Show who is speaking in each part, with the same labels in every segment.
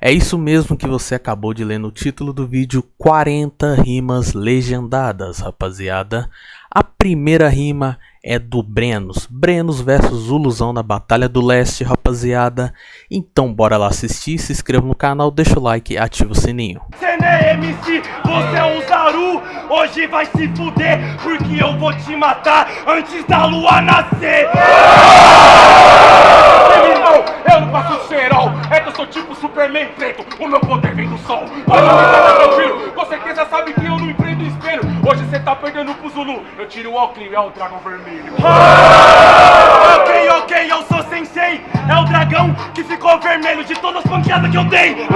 Speaker 1: É isso mesmo que você acabou de ler no título do vídeo 40 rimas legendadas, rapaziada. A primeira rima é do Brenos. Brenos versus Zuluzão na Batalha do Leste, rapaziada. Então bora lá assistir, se inscreva no canal, deixa o like e ativa o sininho.
Speaker 2: Você não é MC, você é um Zaru Hoje vai se fuder, porque eu vou te matar antes da lua nascer eu não passo é que eu sou tipo Superman preto O meu poder vem do sol, tranquilo Com certeza sabe que eu não Hoje você tá perdendo pro Zulu, eu tiro o óculos, é o dragão vermelho. Ok, ok, eu sou sensei. É o dragão que ficou vermelho de todas as pancadas que eu dei.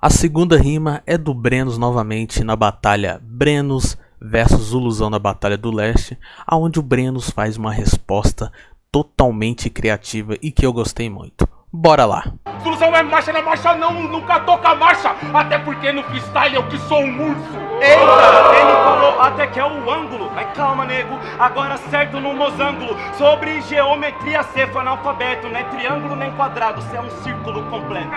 Speaker 1: A segunda rima é do Brenos novamente na batalha Brenos versus Zuluzão na Batalha do Leste, aonde o Brenos faz uma resposta totalmente criativa e que eu gostei muito. Bora lá!
Speaker 2: Zuluzão é marcha, na marcha não, nunca toca marcha. Até porque no freestyle eu que sou um urso. Eita, ele falou até que é o ângulo. Mas calma nego, agora certo no mosângulo. Sobre geometria você foi analfabeto Não é triângulo nem quadrado, você é um círculo completo.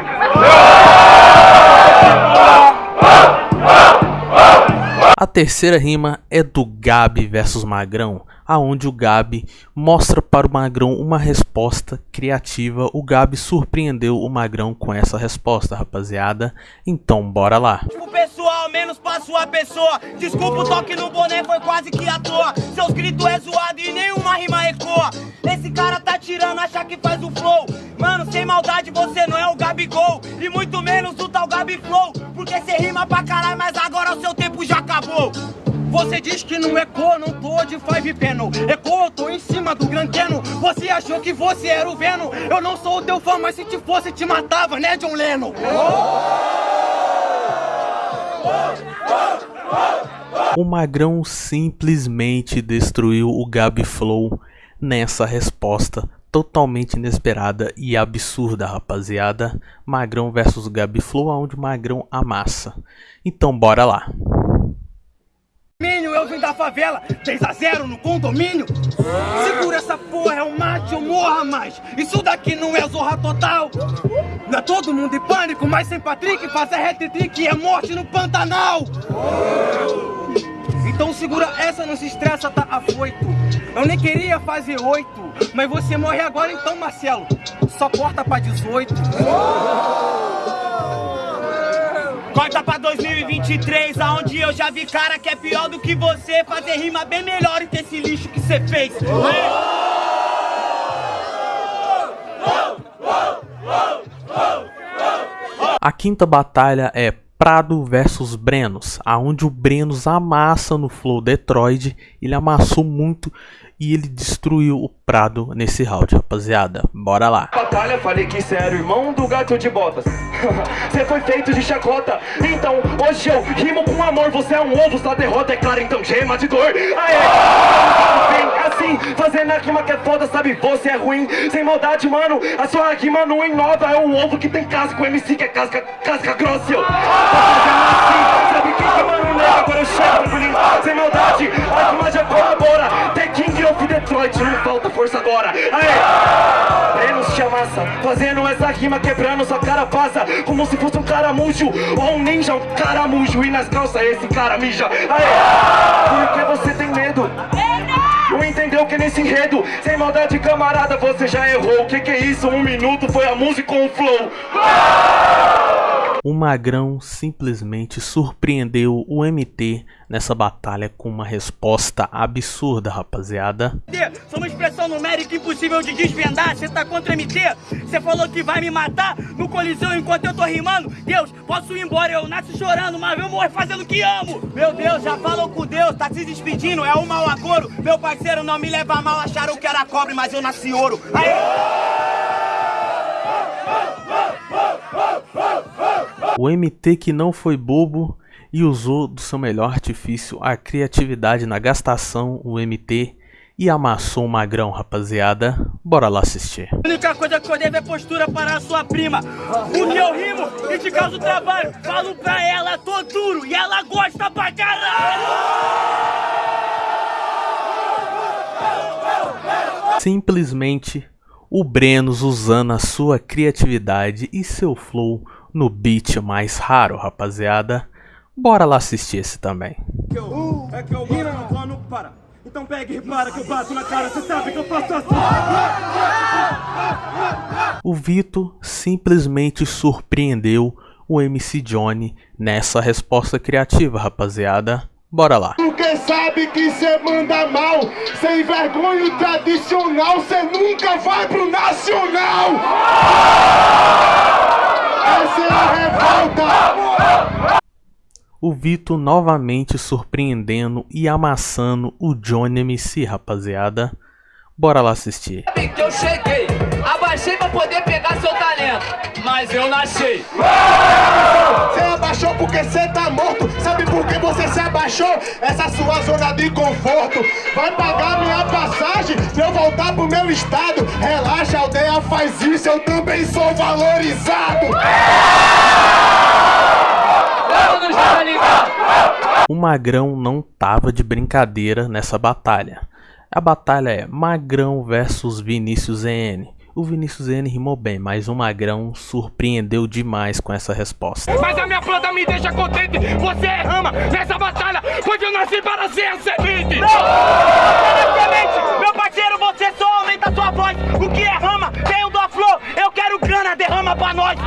Speaker 1: A terceira rima é do Gabi versus Magrão, aonde o Gabi mostra para o Magrão uma resposta criativa. O Gabi surpreendeu o Magrão com essa resposta, rapaziada. Então bora lá.
Speaker 3: O pessoal menos pra sua pessoa. Desculpa o toque no boné, foi quase que à toa. Seus gritos é zoado e nenhuma rima ecoa. Esse cara tá tirando, acha que faz o flow. Mano, sem maldade, você não é o Gabigol. E muito menos o tal Gabi Flow. Porque cê rima pra caralho, mas agora o seu tempo já acabou. Você diz que não ecoa, não tô de five panel Ecoa, eu tô em cima do grandeno Você achou que você era o Venom Eu não sou o teu fã, mas se te fosse te matava, né John Lennon?
Speaker 1: O Magrão simplesmente destruiu o Gabi Flow nessa resposta totalmente inesperada e absurda, rapaziada. Magrão versus Gabi Flow, onde o Magrão amassa. Então bora lá.
Speaker 3: Minho, eu vim da favela, 3 a 0 no condomínio. Segura essa porra, é um mate, eu morra mais. Isso daqui não é zorra total. Não é todo mundo em pânico, mas sem Patrick Fazer hat-trick é morte no Pantanal. Então segura essa, não se estressa, tá afoito. Eu nem queria fazer oito Mas você morre agora então, Marcelo. Só corta pra 18 Corta pra 2023, aonde eu já vi cara que é pior do que você Fazer rima bem melhor que esse lixo que você fez.
Speaker 1: A quinta batalha é Prado versus Brenos, aonde o Brenos amassa no Flow Detroit, ele amassou muito e ele destruiu o Prado nesse round, rapaziada. Bora lá.
Speaker 2: Batalha, falei que cê era o irmão do gato de botas. Cê foi feito de chacota. Então, hoje eu rimo com amor. Você é um ovo, sua derrota é clara, então gema de dor. Aê! Vem assim, fazendo a rima que é foda, sabe? Você é ruim, sem maldade, mano. A sua rima não inova. É um ovo que tem casca, o MC que é casca, casca grossa. Eu assim, quem que mano? Agora eu chego sem maldade. A rima já colabora. The King of Detroit, não falta força agora. Aê! Brenos te amassa, fazendo essa rima quebrando sua cara passa Como se fosse um caramujo ou um ninja, um caramujo E nas calças esse cara mija Aê! Porque você tem medo não entendeu que nesse enredo, sem maldade camarada, você já errou O que que é isso? Um minuto foi a música com o flow
Speaker 1: O Magrão simplesmente surpreendeu o MT nessa batalha com uma resposta absurda, rapaziada.
Speaker 3: Sou uma expressão numérica impossível de desvendar. Você tá contra MT? Você falou que vai me matar no colisão enquanto eu tô rimando? Deus, posso ir embora, eu nasço chorando, mas eu morro fazendo o que amo. Meu Deus, já falou com Deus, tá se despedindo, é um mau agouro. Meu parceiro não me leva mal, acharam que era cobre, mas eu nasci ouro. Aí...
Speaker 1: O MT que não foi bobo e usou do seu melhor artifício a criatividade na gastação, o MT, e amassou o magrão, rapaziada. Bora lá assistir.
Speaker 3: A única coisa que eu devo é postura para a sua prima. Porque eu rimo e te causo trabalho. Falo pra ela, tô duro e ela gosta pra caralho.
Speaker 1: Simplesmente o Brenos usando a sua criatividade e seu flow no beat mais raro, rapaziada. Bora lá assistir esse também.
Speaker 2: Uh, é que eu não para. Então pega e repara que eu bato na cara, você sabe que eu faço assim.
Speaker 1: O Vitor simplesmente surpreendeu o MC Johnny nessa resposta criativa, rapaziada. Bora lá.
Speaker 4: Porque sabe que cê manda mal, sem vergonha tradicional, cê nunca vai pro nacional! Essa é a revolta!
Speaker 1: O Vitor novamente surpreendendo e amassando o Johnny MC, rapaziada. Bora lá assistir.
Speaker 5: Que eu cheguei, abaixei pra poder pegar seu talento, mas eu nasci.
Speaker 4: Você abaixou porque você tá morto. Sabe por que você se abaixou? Essa sua zona de conforto. Vai pagar minha passagem pra eu voltar pro meu estado. Relaxa, a aldeia faz isso, eu também sou valorizado.
Speaker 1: O Magrão não tava de brincadeira nessa batalha. A batalha é Magrão versus Vinícius EN. O Vinícius EN rimou bem, mas o Magrão surpreendeu demais com essa resposta.
Speaker 6: Mas a minha planta me deixa contente, você é rama nessa batalha, pois eu nasci para ser a semente.
Speaker 3: Não, semente, meu parceiro, você só aumenta a sua voz. O que é rama? Tenho do flor, eu quero grana, derrama pra nós.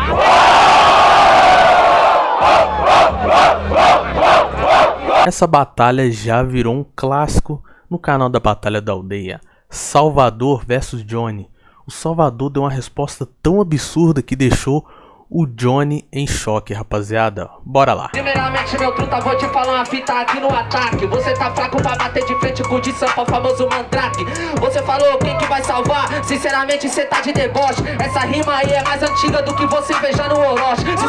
Speaker 1: Essa batalha já virou um clássico no canal da Batalha da Aldeia, Salvador versus Johnny. O Salvador deu uma resposta tão absurda que deixou o Johnny em choque, rapaziada. Bora lá.
Speaker 5: Primeiramente, meu truta, vou te falar uma fita aqui no ataque. Você tá fraco pra bater de frente com o de Sampa, o famoso mandrake. Você falou quem que vai salvar? Sinceramente, cê tá de deboche. Essa rima aí é mais antiga do que você veja no Orochi. Cê tá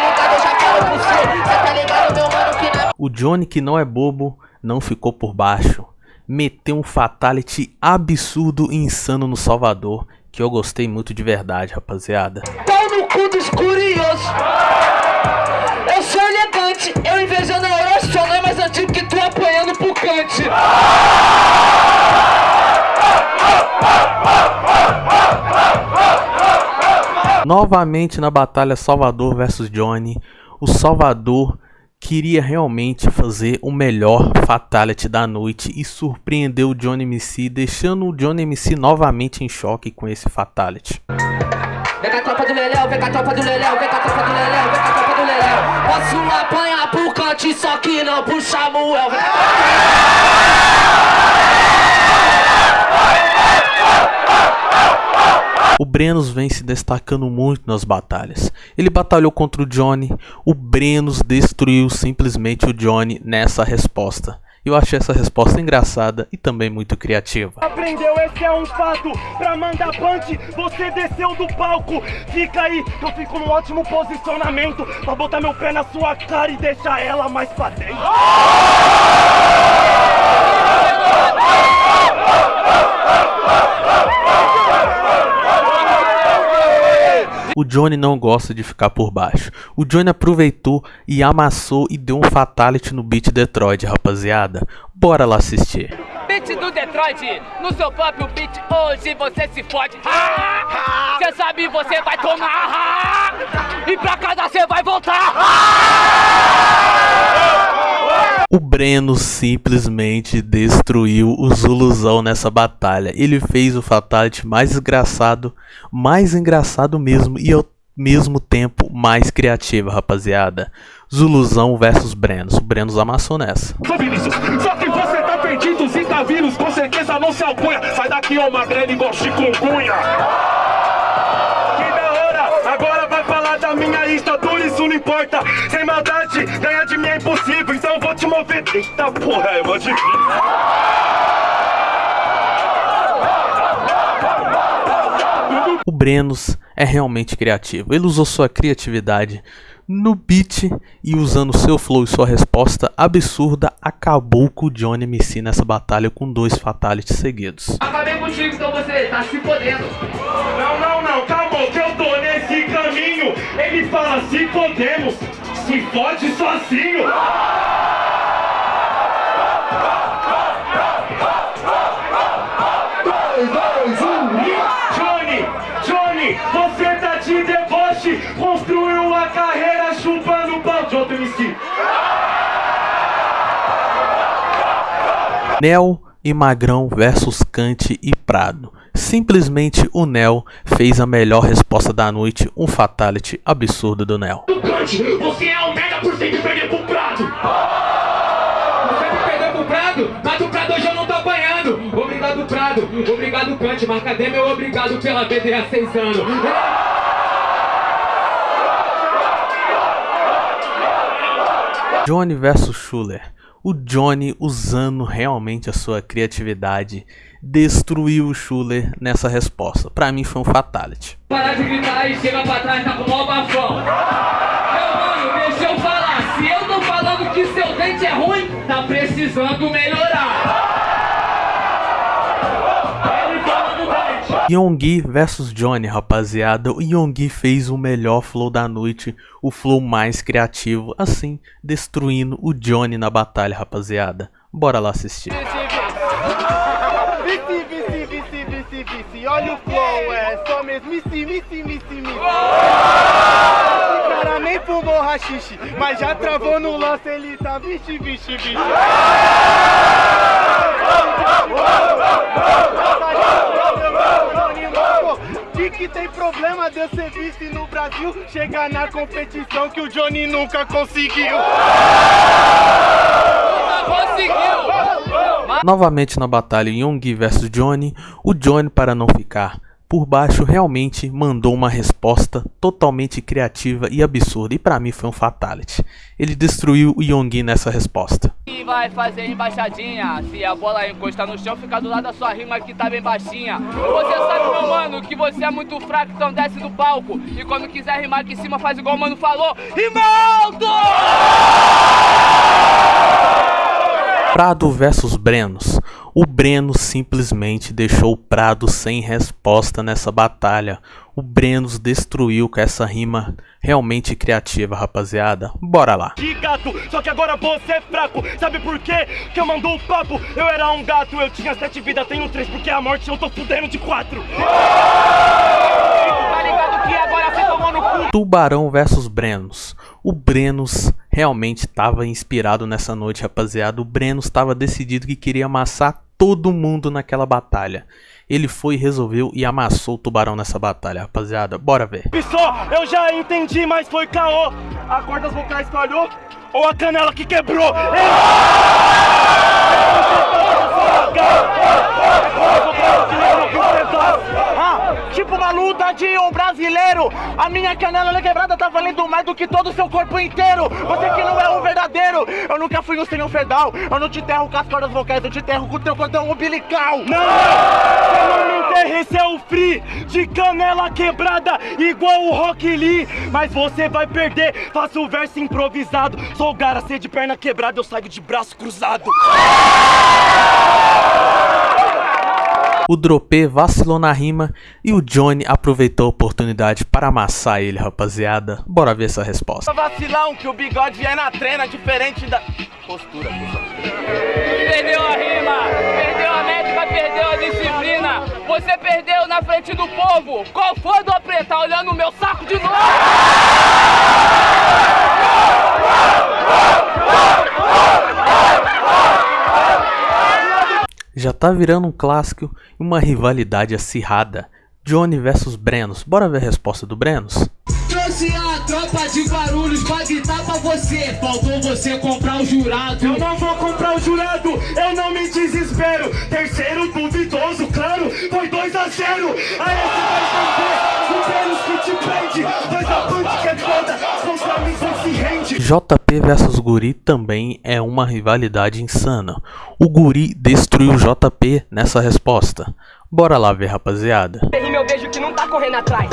Speaker 5: ligado, eu já falo pro cê. Cê tá ligado, meu mano, que na
Speaker 1: O Johnny, que não é bobo, não ficou por baixo. Meteu um fatality absurdo e insano no Salvador, que eu gostei muito de verdade, rapaziada.
Speaker 5: pau no cu dos curiosos. Eu sou elegante, eu invejando a só não é mais antigo que tu apanhando pro cante.
Speaker 1: Novamente na batalha Salvador versus Johnny, o Salvador queria realmente fazer o melhor Fatality da noite e surpreendeu o Johnny MC, deixando o Johnny MC novamente em choque com esse Fatality.
Speaker 5: Vem com a tropa do Leléu, vem com a tropa do Leléu, vem com a tropa do Leléu, vem com a tropa do Leléu. Posso apanhar pro cante, só que não pro Samuel. Vem
Speaker 1: O Brenos vem se destacando muito nas batalhas. Ele batalhou contra o Johnny, o Brenos destruiu simplesmente o Johnny nessa resposta. Eu achei essa resposta engraçada e também muito criativa.
Speaker 2: Aprendeu, esse é um fato. Pra mandar punch, você desceu do palco. Fica aí, eu fico num ótimo posicionamento. Pra botar meu pé na sua cara e deixar ela mais pra dentro.
Speaker 1: O Johnny não gosta de ficar por baixo. O Johnny aproveitou e amassou e deu um fatality no beat Detroit, rapaziada. Bora lá assistir.
Speaker 6: Beat do Detroit, no seu próprio beat, hoje você se fode. Cê sabe, você vai tomar. E pra casa você vai voltar.
Speaker 1: O Breno simplesmente destruiu o Zuluzão nessa batalha. Ele fez o Fatality mais engraçado, mais engraçado mesmo e ao mesmo tempo mais criativo, rapaziada. Zuluzão versus Brenos. O Brenos amassou nessa.
Speaker 6: Só Vinícius, só que você tá perdido, Zika vírus, com certeza não se alcunha. Sai daqui, ô magrelo, igual chikungunya.
Speaker 2: Que da hora, agora vai falar da minha estatura, isso não importa. Sem maldade, ganhar de eu vou te mover. Eita porra, mó difícil.
Speaker 1: O Brenos é realmente criativo. Ele usou sua criatividade no beat e usando seu flow e sua resposta absurda, acabou com o Johnny MC nessa batalha com dois fatalities seguidos.
Speaker 5: Acabei contigo, então você tá se fodendo.
Speaker 2: Não, não, não, calma, que eu tô nesse caminho. Ele fala, se podemos, se fode sozinho.
Speaker 4: Dois,
Speaker 1: Nel e Magrão versus Kant e Prado. Simplesmente o Nel fez a melhor resposta da noite, um fatality absurdo do Nel.
Speaker 2: Kant, você é um merda por sempre perder pro Prado.
Speaker 7: Você me perdeu pro Prado, mas o Prado hoje eu não tô apanhando. Obrigado, Prado. Obrigado, Kant. Mas cadê meu obrigado pela BD há seis anos?
Speaker 1: Johnny versus Schuller. O Johnny, usando realmente a sua criatividade, destruiu o Schuller nessa resposta. Pra mim foi um fatality.
Speaker 6: Parar de gritar e chega pra trás, tá com o maior bafão. Meu mano, deixa eu falar. Se eu tô falando que seu dente é ruim, tá precisando melhorar.
Speaker 1: Yonggi versus Johnny, rapaziada. O Yonggi fez o melhor flow da noite, o flow mais criativo, assim, destruindo o Johnny na batalha, rapaziada. Bora lá assistir.
Speaker 8: Vici, vici, vici, vici, vici, olha o flow, é só mesmo vici, vici, vici, vici. Esse cara nem fumou rachixe, mas já travou no lance, ele tá vixe, vixe, vixe. De que tem problema de eu ser vice no Brasil Chegar na competição que o Johnny nunca conseguiu
Speaker 6: Conseguiu!
Speaker 1: Novamente na batalha Young versus Johnny, o Johnny, para não ficar por baixo, realmente mandou uma resposta totalmente criativa e absurda. E pra mim foi um fatality. Ele destruiu o Yonggi nessa resposta.
Speaker 6: E vai fazer embaixadinha. Se a bola encostar no chão, fica do lado da sua rima que tá bem baixinha. Você sabe, meu mano, que você é muito fraco, então desce do palco. E quando quiser rimar aqui em cima, faz igual o mano falou. Rima alto!
Speaker 1: Prado versus Brenos. O Breno simplesmente deixou o Prado sem resposta nessa batalha. O Brenos destruiu com essa rima realmente criativa, rapaziada. Bora lá.
Speaker 2: De gato, só que agora você é fraco. Sabe por quê? Que eu mandou o papo. Eu era um gato, eu tinha sete vidas, tenho três, porque a morte eu tô fudendo de quatro.
Speaker 6: Tá ligado que agora você tomou no cu?
Speaker 1: Tubarão versus Brenos. O Brenos realmente estava inspirado nessa noite, rapaziada. O Brenos estava decidido que queria amassar todo mundo naquela batalha. Ele foi, resolveu e amassou o Tubarão nessa batalha, rapaziada. Bora ver.
Speaker 2: Só, eu já entendi, mas foi caô. A corda vocais falhou ou a canela que quebrou? Ah, tipo um brasileiro. A minha canela quebrada tá valendo mais do que todo o seu corpo inteiro. Você que não é um verdadeiro. Eu nunca fui um senhor fedal. Eu não te enterro com as cordas vocais, eu te enterro com o teu cordão umbilical. Não, você não me é o free de canela quebrada, igual o Rock Lee. Mas você vai perder, faço o verso improvisado. Sou o Garacê de perna quebrada, eu saio de braço cruzado.
Speaker 1: O Dropê vacilou na rima e o Johnny aproveitou a oportunidade para amassar ele, rapaziada. Bora ver essa resposta.
Speaker 2: Vacilão que o bigode é na trena, diferente da postura.
Speaker 6: Perdeu a rima, perdeu a métrica, perdeu a disciplina. Você perdeu na frente do povo. Qual foi do apretar olhando o meu saco de novo?
Speaker 1: Já tá virando um clássico e uma rivalidade acirrada. Johnny versus Brenos. Bora ver a resposta do Brenos?
Speaker 7: Trouxe a tropa de barulhos pra gritar pra você. Faltou você comprar o jurado.
Speaker 2: Eu não vou comprar o jurado, eu não me desespero. Terceiro duvidoso, claro, foi 2 a 0. Aí você vai entender, superos que te prende. A que é foda,
Speaker 1: JP versus Guri também é uma rivalidade insana. O Guri destruiu o JP nessa resposta. Bora lá ver, rapaziada.
Speaker 9: rima eu vejo que não tá correndo atrás.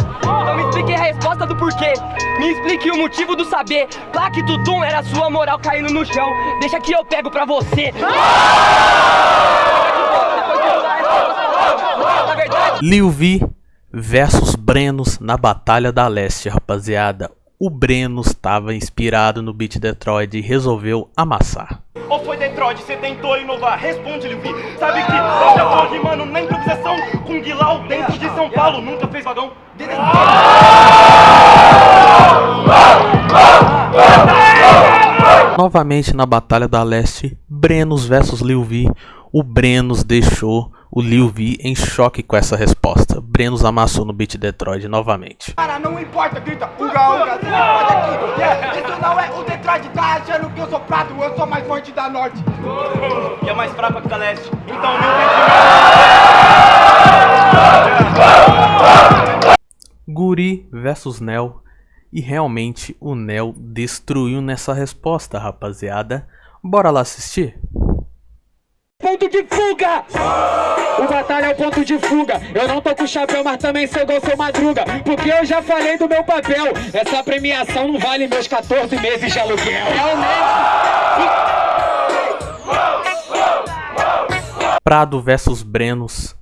Speaker 9: Me explique a resposta do porquê. Me explique o motivo do saber. Plaque do era sua moral caindo no chão. Deixa que eu pego pra você.
Speaker 1: Versus Brenos na Batalha da Leste, rapaziada. O Breno estava inspirado no beat Detroit e resolveu amassar.
Speaker 10: Ou foi Detroit, você tentou inovar? Responde, Lil Sabe que eu já tô rimando na improvisação com Guilau dentro de São Paulo. Nunca fez vagão?
Speaker 1: Novamente na Batalha da Leste, Brenos versus Lil V, o Brenos deixou o Lil V em choque com essa resposta. Brenos amassou no beat Detroit novamente.
Speaker 7: Cara, não importa, grita, uga, uga, você pode aqui. Yeah, isso não é o Detroit, tá achando que eu sou prato, eu sou mais forte da Norte.
Speaker 10: E é mais fraco que da Leste. Então,
Speaker 1: meu Guri versus Nel. E realmente o Nel destruiu nessa resposta, rapaziada. Bora lá assistir?
Speaker 7: Ponto de fuga! De fuga. Eu não tô com chapéu, mas também sou igual seu madruga. Porque eu já falei do meu papel. Essa premiação não vale meus 14 meses de aluguel.
Speaker 1: Realmente. Prado versus Brenos.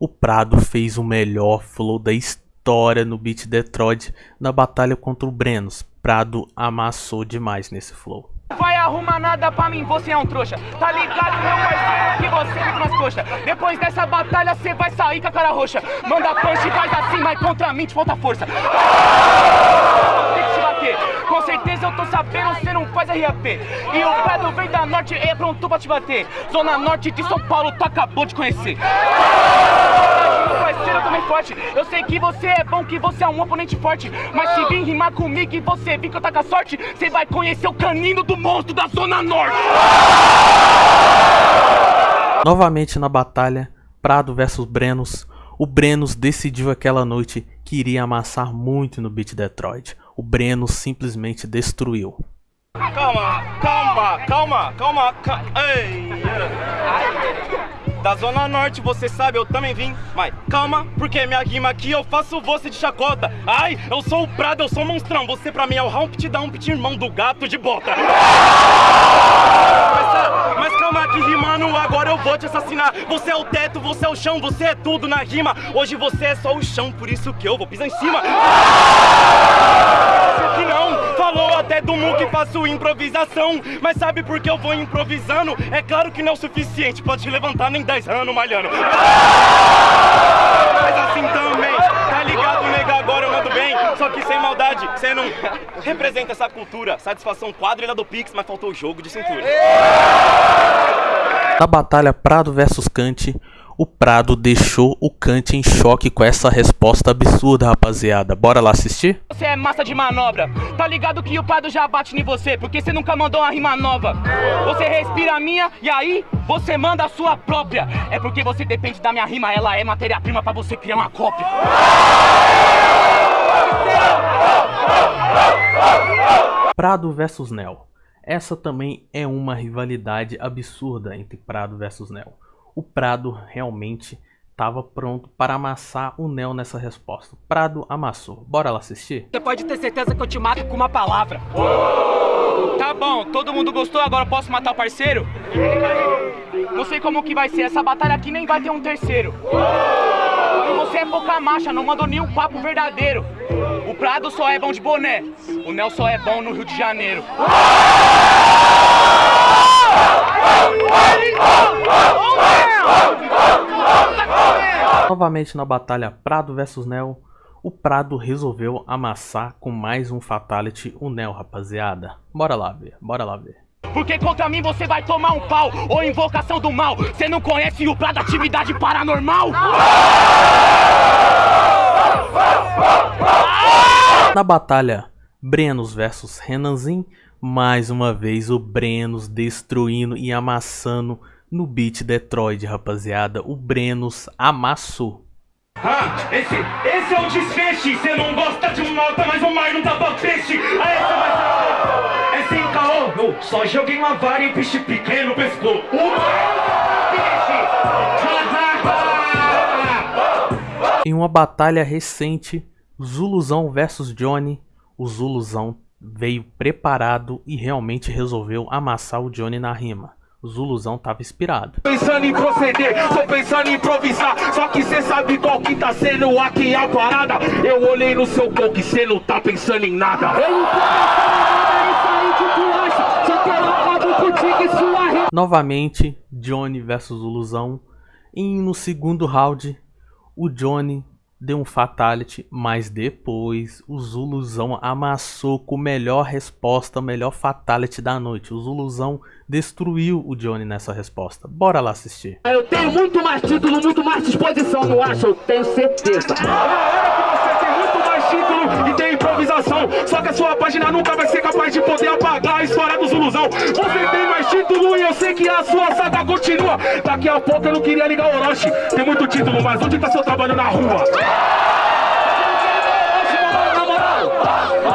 Speaker 1: O Prado fez o melhor flow da história no beat Detroit na batalha contra o Brenos. Prado amassou demais nesse flow
Speaker 6: vai arrumar nada pra mim, você é um trouxa. Tá ligado, meu parceiro, que você fica nas coxas. Depois dessa batalha, você vai sair com a cara roxa. Manda punch faz assim, mas contra mim te falta força. Tem que te bater. Com certeza eu tô sabendo, você não faz RAP. E o Pedro vem da norte e é pronto pra te bater. Zona norte de São Paulo, tu acabou de conhecer. Parceiro, também forte. Eu sei que você é bom, que você é um oponente forte. Mas se vir rimar comigo e você vir que eu tá com a sorte, você vai conhecer o canino do monstro da Zona Norte.
Speaker 1: Novamente na batalha, Prado versus Brenos. O Brenos decidiu aquela noite que iria amassar muito no beat Detroit. O Brenos simplesmente destruiu.
Speaker 10: Calma, calma, calma, calma, calma. Ei. Da Zona Norte, você sabe, eu também vim. Mas calma, porque minha rima aqui eu faço você de chacota. Ai, eu sou o Prado, eu sou o monstrão. Você pra mim é o Humpty Dumpty, irmão do gato de bota. Mas, mas calma que rimando, agora eu vou te assassinar. Você é o teto, você é o chão, você é tudo na rima. Hoje você é só o chão, por isso que eu vou pisar em cima. Que não, falou até do Mu que faço improvisação. Mas sabe por que eu vou improvisando? É claro que não é o suficiente te levantar nem 10 anos malhando. Mas assim também, tá ligado, nega? Agora eu mando bem, só que sem maldade. Você não representa essa cultura. Satisfação quadrilha do Pix, mas faltou o jogo de cintura.
Speaker 1: Na batalha Prado versus Kant, o Prado deixou o Kant em choque com essa resposta absurda, rapaziada. Bora lá assistir?
Speaker 6: Você é massa de manobra. Tá ligado que o Prado já bate em você, porque você nunca mandou uma rima nova. Você respira a minha e aí você manda a sua própria. É porque você depende da minha rima, ela é matéria-prima pra você criar uma cópia.
Speaker 1: Prado versus Nel. Essa também é uma rivalidade absurda entre Prado versus Nel o Prado realmente estava pronto para amassar o Neo nessa resposta. Prado amassou. Bora lá assistir?
Speaker 7: Você pode ter certeza que eu te mato com uma palavra.
Speaker 6: Tá bom, todo mundo gostou, agora posso matar o parceiro? Não sei como que vai ser, essa batalha aqui nem vai ter um terceiro. Você é pouca marcha, não mandou nenhum papo verdadeiro. O Prado só é bom de boné, o Nel só é bom no Rio de Janeiro.
Speaker 1: Novamente na batalha Prado vs Nel, o Prado resolveu amassar com mais um Fatality o Nel, rapaziada. Bora lá ver, bora lá ver.
Speaker 6: Porque contra mim você vai tomar um pau ou invocação do mal. Você não conhece o Prado Atividade Paranormal?
Speaker 1: Na batalha Brenos vs Renanzin, mais uma vez o Brenos destruindo e amassando no beat Detroit, rapaziada. O Brenos amassou.
Speaker 10: Ah, esse, esse é o desfeche. Você não gosta de um nota, mas o mar não tá pra peixe. Aí você vai saber. É sem caô. Eu só joguei uma vara e peixe pequeno pescou. O
Speaker 1: Em uma batalha recente, Zuluzão versus Johnny, o Zuluzão veio preparado e realmente resolveu amassar o Johnny na rima. Zuluzão tava inspirado.
Speaker 11: Pensando em proceder, tô pensando em improvisar. Só que cê sabe qual que tá sendo aqui a parada. Eu olhei no seu corpo e cê não tá pensando em nada.
Speaker 9: Eu não tô pensando em isso aí que tu acha. Só quero acabo contigo e sua rima.
Speaker 1: Novamente, Johnny versus Zuluzão. E no segundo round, o Johnny deu um fatality, mas depois o Zuluzão amassou com a melhor resposta, o melhor fatality da noite. O Zuluzão destruiu o Johnny nessa resposta. Bora lá assistir.
Speaker 9: Eu tenho muito mais título, muito mais disposição, não acho? Eu tenho certeza.
Speaker 11: Você tem muito mais título e tem improvisação. Só que a sua página nunca vai ser capaz de poder apagar a história do Zuluzão. Você tem mais título e eu sei que a sua saga continua. Daqui a pouco eu não queria ligar o Orochi. Tem muito título, mas onde tá seu trabalho na rua?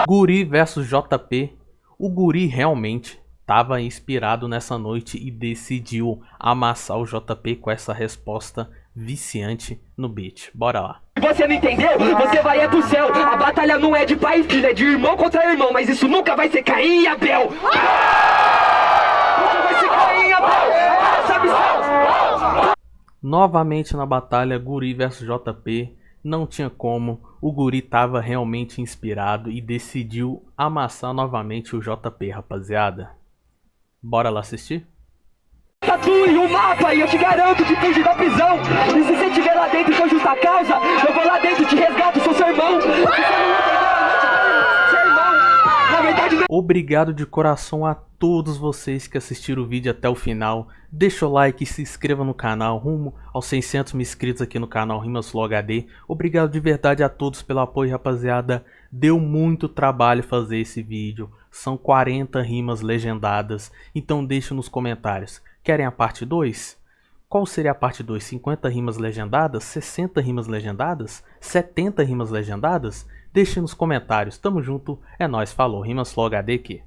Speaker 1: Guri versus JP. O Guri realmente estava inspirado nessa noite e decidiu amassar o JP com essa resposta viciante no beat. Bora lá.
Speaker 9: Você não entendeu? Você vai é pro céu. A batalha não é de pai e filho, é de irmão contra irmão. Mas isso nunca vai ser Caim e Abel. Nunca vai ser Caim e Abel. Sabe
Speaker 1: Novamente na batalha Guri versus JP. Não tinha como, o Guri tava realmente inspirado e decidiu amassar novamente o JP, rapaziada. Bora lá assistir?
Speaker 9: Tatue o mapa e eu te garanto que da prisão. E se você estiver lá dentro com justa causa, eu vou lá dentro te resgato, sou seu irmão. Na verdade, não.
Speaker 1: Obrigado de coração a todos vocês que assistiram o vídeo até o final. Deixa o like e se inscreva no canal, rumo aos 600 mil inscritos aqui no canal Rimas Flow HD. Obrigado de verdade a todos pelo apoio, rapaziada. Deu muito trabalho fazer esse vídeo. São 40 rimas legendadas, então deixa nos comentários. Querem a parte 2? Qual seria a parte 2? 50 rimas legendadas? 60 rimas legendadas? 70 rimas legendadas? Deixe nos comentários. Tamo junto, é nóis, falou. Rimas Flow HD aqui.